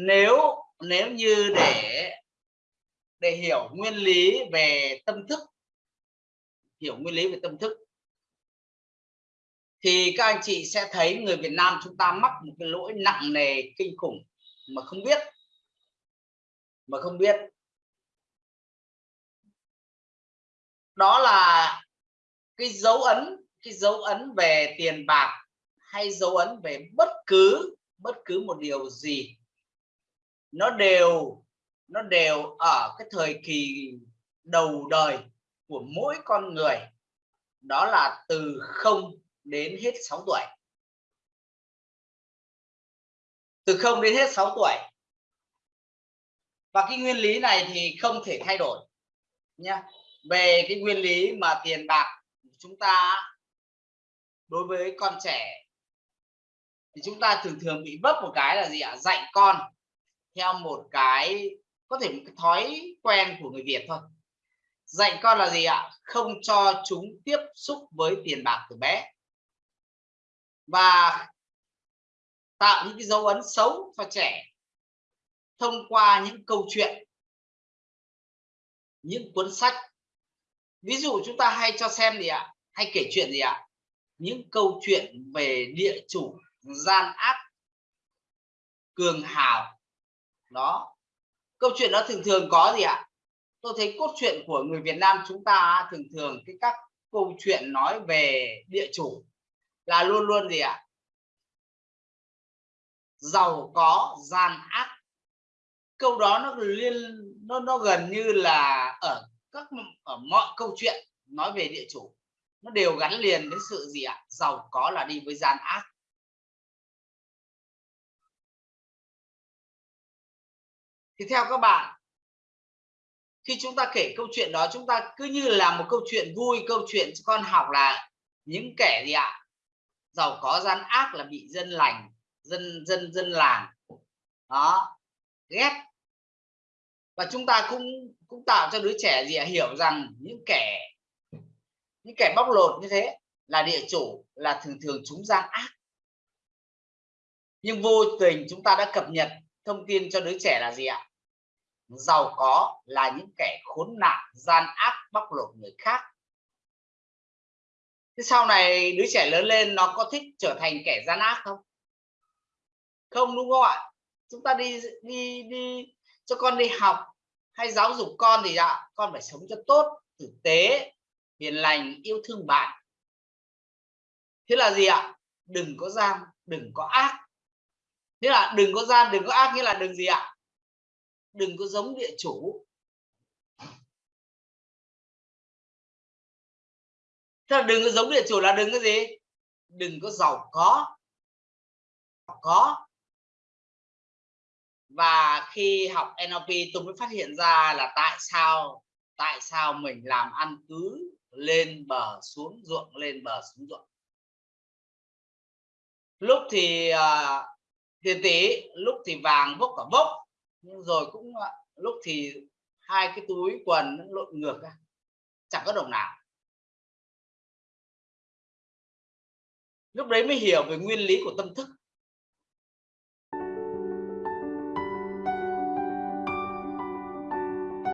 nếu nếu như để để hiểu nguyên lý về tâm thức, hiểu nguyên lý về tâm thức, thì các anh chị sẽ thấy người Việt Nam chúng ta mắc một cái lỗi nặng nề kinh khủng mà không biết, mà không biết. Đó là cái dấu ấn, cái dấu ấn về tiền bạc hay dấu ấn về bất cứ bất cứ một điều gì nó đều nó đều ở cái thời kỳ đầu đời của mỗi con người. Đó là từ 0 đến hết 6 tuổi. Từ 0 đến hết 6 tuổi. Và cái nguyên lý này thì không thể thay đổi nha về cái nguyên lý mà tiền bạc, chúng ta đối với con trẻ thì chúng ta thường thường bị vấp một cái là gì ạ? Dạy con theo một cái, có thể một cái thói quen của người Việt thôi. Dạy con là gì ạ? Không cho chúng tiếp xúc với tiền bạc từ bé. Và tạo những cái dấu ấn xấu cho trẻ thông qua những câu chuyện, những cuốn sách. Ví dụ chúng ta hay cho xem gì ạ? Hay kể chuyện gì ạ? Những câu chuyện về địa chủ gian ác, cường hào đó. Câu chuyện đó thường thường có gì ạ? Tôi thấy cốt truyện của người Việt Nam chúng ta thường thường cái các câu chuyện nói về địa chủ là luôn luôn gì ạ? Giàu có, gian ác. Câu đó nó liên, nó nó gần như là ở các ở mọi câu chuyện nói về địa chủ, nó đều gắn liền với sự gì ạ? Giàu có là đi với gian ác. Thì theo các bạn, khi chúng ta kể câu chuyện đó, chúng ta cứ như là một câu chuyện vui, câu chuyện cho con học là những kẻ gì ạ? Giàu có, gian ác là bị dân lành, dân dân dân làng. Đó, ghét. Và chúng ta cũng cũng tạo cho đứa trẻ gì ạ? Hiểu rằng những kẻ những kẻ bóc lột như thế là địa chủ, là thường thường chúng gian ác. Nhưng vô tình chúng ta đã cập nhật thông tin cho đứa trẻ là gì ạ? Giàu có là những kẻ khốn nạn, gian ác, bóc lột người khác. Thế sau này đứa trẻ lớn lên nó có thích trở thành kẻ gian ác không? Không, đúng không ạ? Chúng ta đi đi đi cho con đi học hay giáo dục con thì ạ, con phải sống cho tốt, tử tế, hiền lành, yêu thương bạn. Thế là gì ạ? Đừng có gian, đừng có ác. Thế là đừng có gian, đừng có ác nghĩa là đừng gì ạ? Đừng có giống địa chủ. Thế là đừng có giống địa chủ là đừng có gì? Đừng có giàu có. Giàu có. Và khi học NLP tôi mới phát hiện ra là tại sao tại sao mình làm ăn cứ lên bờ xuống ruộng lên bờ xuống ruộng. Lúc thì uh, tiền tỷ lúc thì vàng bốc cả bốc nhưng rồi cũng ờ, lúc thì hai cái túi quần nó lộn ngược ra, chẳng có đồng nào. Lúc đấy mới hiểu về nguyên lý của tâm thức.